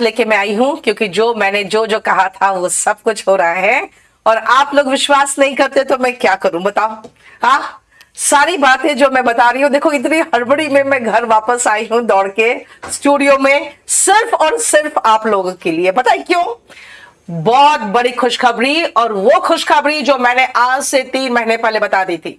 लेके मैं आई हूँ, क्योंकि जो मैंने, जो जो कहा था, वो सब कुछ हो रहा है। और आप लोग विश्वास नहीं करते तो मैं क्या करूँ, बताओ। हाँ सारी बातें जो मैं बता रही हूँ, देखो, इतनी हड़बड़ी में मैं घर वापस आई हूँ दौड़ के स्टूडियो में, सिर्फ़ और सिर्फ़ आप लोगों के लिए। बताए क्यों? बहुत बड़ी खुशखबरी, और वो खुशखबरी जो मैंने आज से तीन महीने पहले बता दी थी।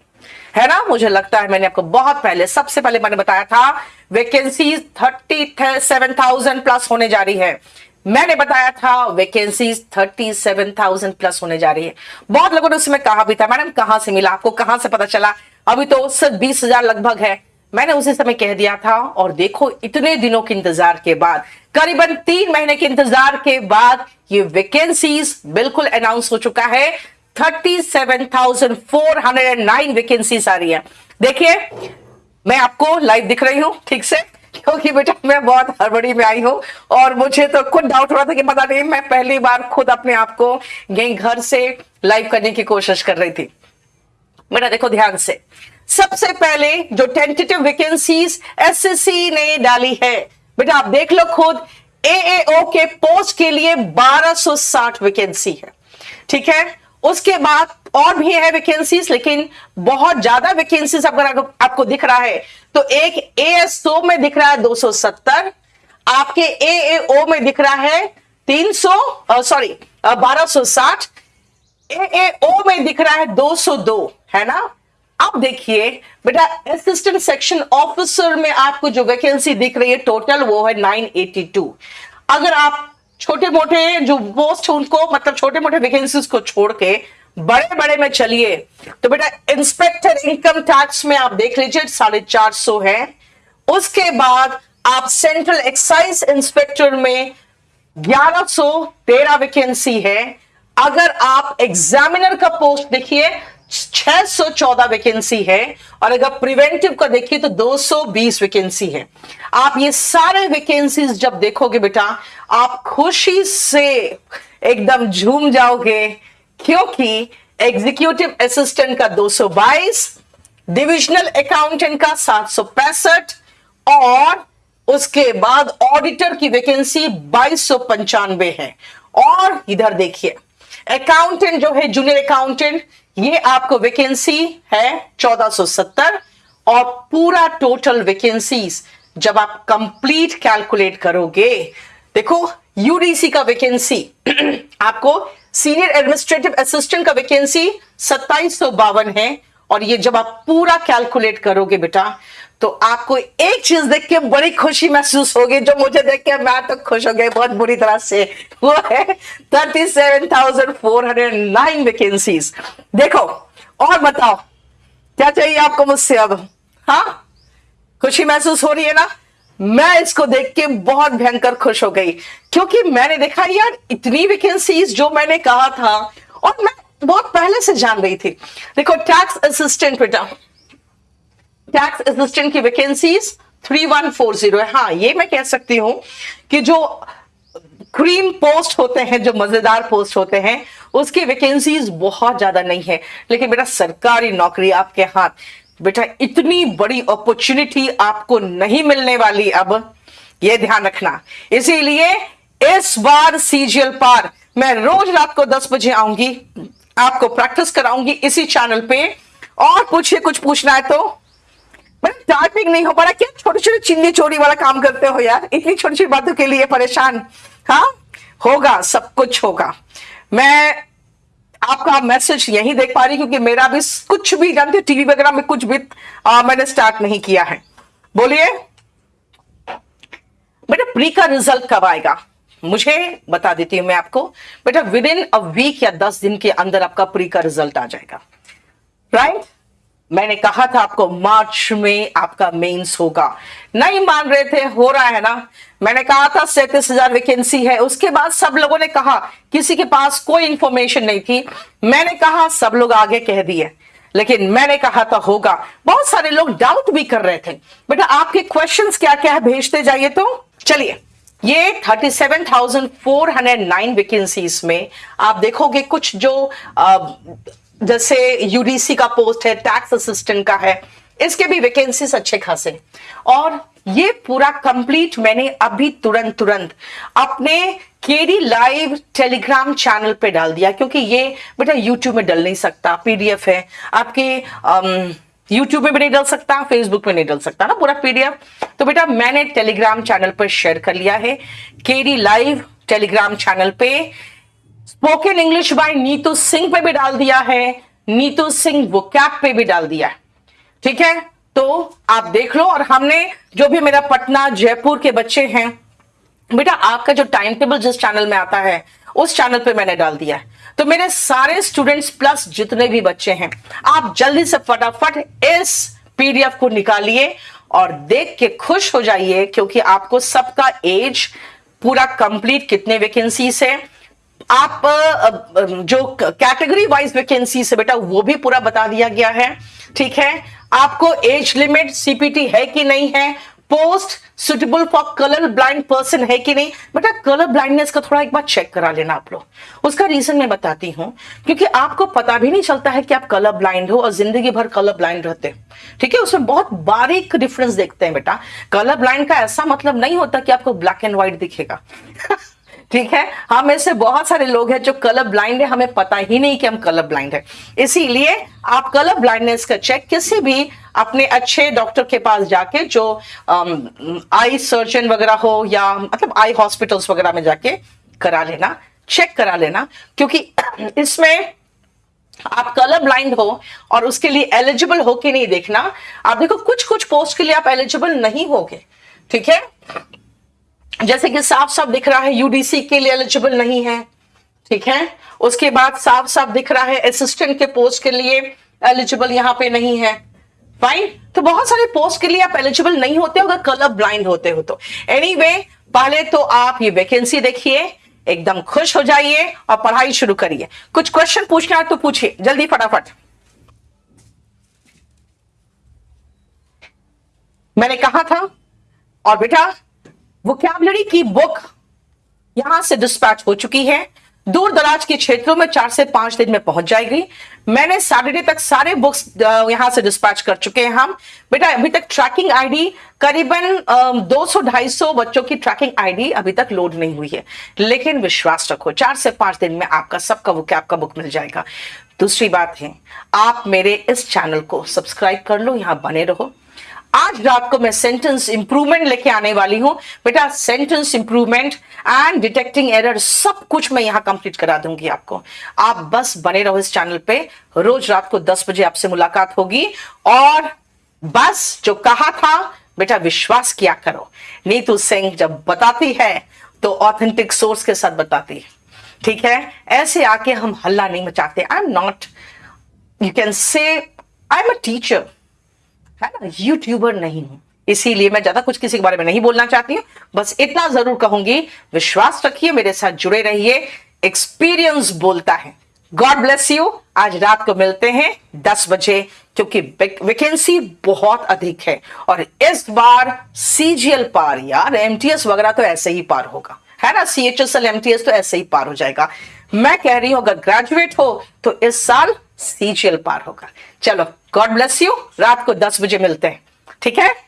है ना? मुझे लगता है मैंने आपको बहुत पहले, सबसे पहले मैंने बताया था vacancy thirty seven thousand plus होने जा रही है। मैंने बताया था vacancies thirty seven thousand plus होने जा रही है। बहुत लोगों ने उसमें कहा भी था, मैडम, कहाँ से मिला? आपको कहाँ से पता चला? अभी तो सिर्फ़ बीस हज़ार लगभग है। मैंने उसी समय कह दिया था, और देखो, इतने दिनों के इंतज़ार के बाद, करीबन तीन महीने के इंतज़ार के बाद ये वैकेंसीज बिल्कुल अनाउंस हो चुका है। 37,409 वैकेंसीज आ रही है। देखिए मैं आपको लाइव दिख रही हूँ ठीक से? क्योंकि बेटा मैं बहुत हड़बड़ी में आई हूँ और मुझे तो खुद डाउट हो रहा था कि पता नहीं मैं पहली बार खुद अपने आप को यही घर से लाइव करने की कोशिश कर रही थी। बेटा देखो ध्यान से। सबसे पहले जो टेंटेटिव वैकेंसीज एसएससी ने डाली है बेटा आप देख लो खुद एएओ के पोस्ट के लिए 1260 वैकेंसी है। ठीक है? उसके बाद और भी है वैकेंसीज लेकिन बहुत ज़्यादा वैकेंसीज अगर आपको दिख रहा है तो एक एएसओ में दिख रहा है 270 आपके एएओ में दिख रहा है 300 सॉरी 1260 एएओ में दिख रहा है 202 है ना? अब देखिए, बेटा असिस्टेंट सेक्शन ऑफिसर में आपको जो वैकेंसी दिख रही है टोटल वो है 982 अगर आप छोटे मोटे जो पोस्ट उनको मतलब छोटे मोटे वैकेंसीज को छोड़ के बड़े बड़े में चलिए तो बेटा इंस्पेक्टर इनकम टैक्स में आप देख लीजिए, साढ़े चार सौ है। उसके बाद आप सेंट्रल एक्साइज इंस्पेक्टर में ग्यारह सौ तेरह वैकेंसी है। अगर आप एग्जामिनर का पोस्ट देखिए 614 वैकेंसी है, और अगर प्रिवेंटिव का देखिए तो 220 वैकेंसी है। आप ये सारे वैकेंसीज जब देखोगे बेटा, आप खुशी से एकदम झूम जाओगे, क्योंकि एग्जीक्यूटिव असिस्टेंट का 222 डिविजनल अकाउंटेंट का सात सौ पैंसठ, और उसके बाद ऑडिटर की वैकेंसी बाईस है। और इधर देखिए अकाउंटेंट जो है जूनियर अकाउंटेंट ये आपको वैकेंसी है 1470 और पूरा टोटल वैकेंसीज जब आप कंप्लीट कैलकुलेट करोगे, देखो यूडीसी का वैकेंसी आपको सीनियर एडमिनिस्ट्रेटिव असिस्टेंट का वैकेंसी सत्ताईस है और ये जब आप पूरा कैलकुलेट करोगे बेटा तो आपको एक चीज़ देख के बड़ी खुशी महसूस होगी, जो मुझे देख के मैं तो खुश हो गई, बहुत बुरी तरह से। वो है thirty seven thousand four hundred nine vacancies देखो, और बताओ, क्या चाहिए आपको मुझसे अब? हाँ? खुशी महसूस हो रही है ना? मैं इसको देख के बहुत भयंकर खुश हो गई, क्योंकि मैंने देखा यार, इतनी वैकेंसीज जो मैंने कहा था, और मैं बहुत पहले से जान रही थी। देखो टैक्स असिस्टेंट बेटा टैक्स असिस्टेंट की वैकेंसीज 3140 है हाँ ये मैं कह सकती हूँ कि जो क्रीम पोस्ट होते हैं, जो मज़ेदार पोस्ट होते हैं, उसकी वैकेंसीज बहुत ज़्यादा नहीं है। लेकिन बेटा, सरकारी नौकरी आपके हाथ। बेटा, इतनी बड़ी अपॉर्चुनिटी आपको नहीं मिलने वाली अब। ये ध्यान रखना। इसीलिए इस बार सीजीएल पार, मैं रोज रात को 10 बजे आऊँगी, आपको प्रैक्टिस कराऊँगी इसी चैनल पे। और पूछिए, कुछ पूछना है तो? टाइपिंग नहीं हो पा रहा क्या छोटे छोटे चिन्नी चोरी वाला काम करते हो यार? इतनी छोटी छोटी बातों के लिए परेशान। हाँ? होगा सब कुछ होगा। मैं आपका मैसेज यही देख पा रही क्योंकि मेरा भी कुछ भी जानते टीवी वगैरह में कुछ भी आ, मैंने स्टार्ट नहीं किया है। बोलिए। बेटा प्री का रिज़ल्ट कब आएगा? मुझे बता देती हूँ मैं आपको। बेटा विद इन अ वीक या दस दिन के अंदर आपका प्री का रिज़ल्ट आ जाएगा। Right right? मैंने कहा था आपको मार्च में आपका मेंस होगा। नहीं मान रहे थे हो रहा है ना? मैंने कहा था सैतीस हज़ार वैकेंसी है। उसके बाद सब लोगों ने कहा किसी के पास कोई इंफॉर्मेशन नहीं थी। मैंने कहा सब लोग आगे कह दिए। लेकिन मैंने कहा था होगा। बहुत सारे लोग डाउट भी कर रहे थे। बेटा आपके क्वेश्चन क्या क्या है? भेजते जाइए तो। चलिए ये 37,409 वैकेंसीज में आप देखोगे कुछ जो जैसे यूडीसी का पोस्ट है टैक्स असिस्टेंट का है, इसके भी वैकेंसीज अच्छे खासे और ये पूरा कंप्लीट मैंने अभी तुरंत तुरंत अपने केडी लाइव टेलीग्राम चैनल पे डाल दिया, क्योंकि ये बेटा यूट्यूब में डल नहीं सकता पीडीएफ है। आपके यूट्यूब में भी नहीं डल सकता फेसबुक में नहीं डल सकता ना पूरा पीडीएफ तो बेटा मैंने टेलीग्राम चैनल पर शेयर कर लिया है केडी लाइव टेलीग्राम चैनल पे। Spoken English by Neetu Singh पे भी डाल दिया है। नीतू सिंह वो कैप पे भी डाल दिया है। ठीक है? तो आप देख लो और हमने जो भी मेरा पटना, जयपुर के बच्चे हैं, बेटा आपका जो टाइम टेबल जिस चैनल में आता है, उस चैनल पे मैंने डाल दिया है। तो मेरे सारे स्टूडेंट्स प्लस जितने भी बच्चे हैं, आप जल्दी से फटाफट इस पीडीएफ को निकालिए और देख के खुश हो जाइए क्योंकि आपको सबका एज पूरा कंप्लीट कितने वैकेंसीज है। आप जो कैटेगरी वाइज वैकेंसी से बेटा वो भी पूरा बता दिया गया है, ठीक है? आपको एज लिमिट सीपीटी है कि नहीं है? Post suitable for colour blind person है कि नहीं? बेटा कलर ब्लाइंडनेस का थोड़ा एक बार चेक करा लेना आप लोग। उसका रीजन मैं बताती हूँ, क्योंकि आपको पता भी नहीं चलता है कि आप कलर ब्लाइंड हो और ज़िंदगी भर कलर ब्लाइंड रहते ठीक है? उसमें बहुत बारीक डिफरेंस देखते हैं बेटा। कलर ब्लाइंड का ऐसा मतलब नहीं होता कि आपको ब्लैक एंड व्हाइट दिखेगा। ठीक है? हम ऐसे बहुत सारे लोग हैं जो कलर ब्लाइंड है, हमें पता ही नहीं कि हम कलर ब्लाइंड है। इसीलिए आप कलर ब्लाइंडनेस का चेक किसी भी अपने अच्छे डॉक्टर के पास जाके, जो आई सर्जन वगैरह हो या मतलब आई हॉस्पिटल्स वगैरह में जाके करा लेना चेक करा लेना, क्योंकि इसमें आप कलर ब्लाइंड हो और उसके लिए एलिजिबल हो कि नहीं देखना। आप देखो कुछ कुछ पोस्ट के लिए आप एलिजिबल नहीं होगे, ठीक है? जैसे कि साफ़ साफ़ दिख रहा है यूडीसी के लिए एलिजिबल नहीं है ठीक है? उसके बाद साफ़ साफ़ दिख रहा है असिस्टेंट के पोस्ट के लिए एलिजिबल यहाँ पे नहीं है। फाइन तो बहुत सारे पोस्ट के लिए आप एलिजिबल नहीं होते अगर कलर ब्लाइंड होते हो तो। एनी anyway, पहले तो आप ये वैकेंसी देखिए एकदम खुश हो जाइए और पढ़ाई शुरू करिए। कुछ क्वेश्चन पूछना है तो पूछिए जल्दी फटाफट। मैंने कहा था और बेटा वोकैबलरी की बुक यहाँ से डिस्पैच हो चुकी है। दूर दराज के क्षेत्रों में चार से पाँच दिन में पहुँच जाएगी। मैंने सैटरडे तक सारे बुक्स यहाँ से डिस्पैच कर चुके हैं हम। बेटा, अभी तक ट्रैकिंग आईडी करीबन 200-250 बच्चों की ट्रैकिंग आईडी अभी तक लोड नहीं हुई है। लेकिन विश्वास रखो, चार से पाँच दिन में आपका सबका वो कैब का बुक मिल जाएगा। दूसरी बात है, आप मेरे इस चैनल को सब्सक्राइब कर लो, यहाँ बने रहो। आज रात को मैं सेंटेंस इंप्रूवमेंट लेके आने वाली हूँ। बेटा sentence improvement and detecting error सब कुछ मैं यहाँ कंप्लीट करा दूँगी आपको। आप बस बने रहो इस चैनल पे। रोज रात को 10 बजे आपसे मुलाकात होगी और बस जो कहा था, बेटा, विश्वास किया करो। नीतू सिंह जब बताती है तो ऑथेंटिक सोर्स के साथ बताती है। ठीक है? ऐसे आके हम हल्ला नहीं मचाते। I am not you can say I am a teacher है ना? यूट्यूबर नहीं हूँ। इसीलिए मैं ज़्यादा कुछ किसी के बारे में नहीं बोलना चाहती हूँ। बस इतना ज़रूर कहूँगी, विश्वास रखिए, मेरे साथ जुड़े रहिए। एक्सपीरियंस बोलता है। गॉड ब्लेस यू आज रात को मिलते हैं दस बजे, क्योंकि वैकेंसी बहुत अधिक है। और इस बार सीजीएल पार, यार एमटीएस वगैरह तो ऐसे ही पार होगा। है ना? C H S L MTS तो ऐसे ही पार हो जाएगा। मैं कह रही हूँ, अगर ग्रेजुएट हो तो इस साल सीजीएल पार होगा। चलो गॉड ब्लेस यू रात को दस बजे मिलते हैं। ठीक है?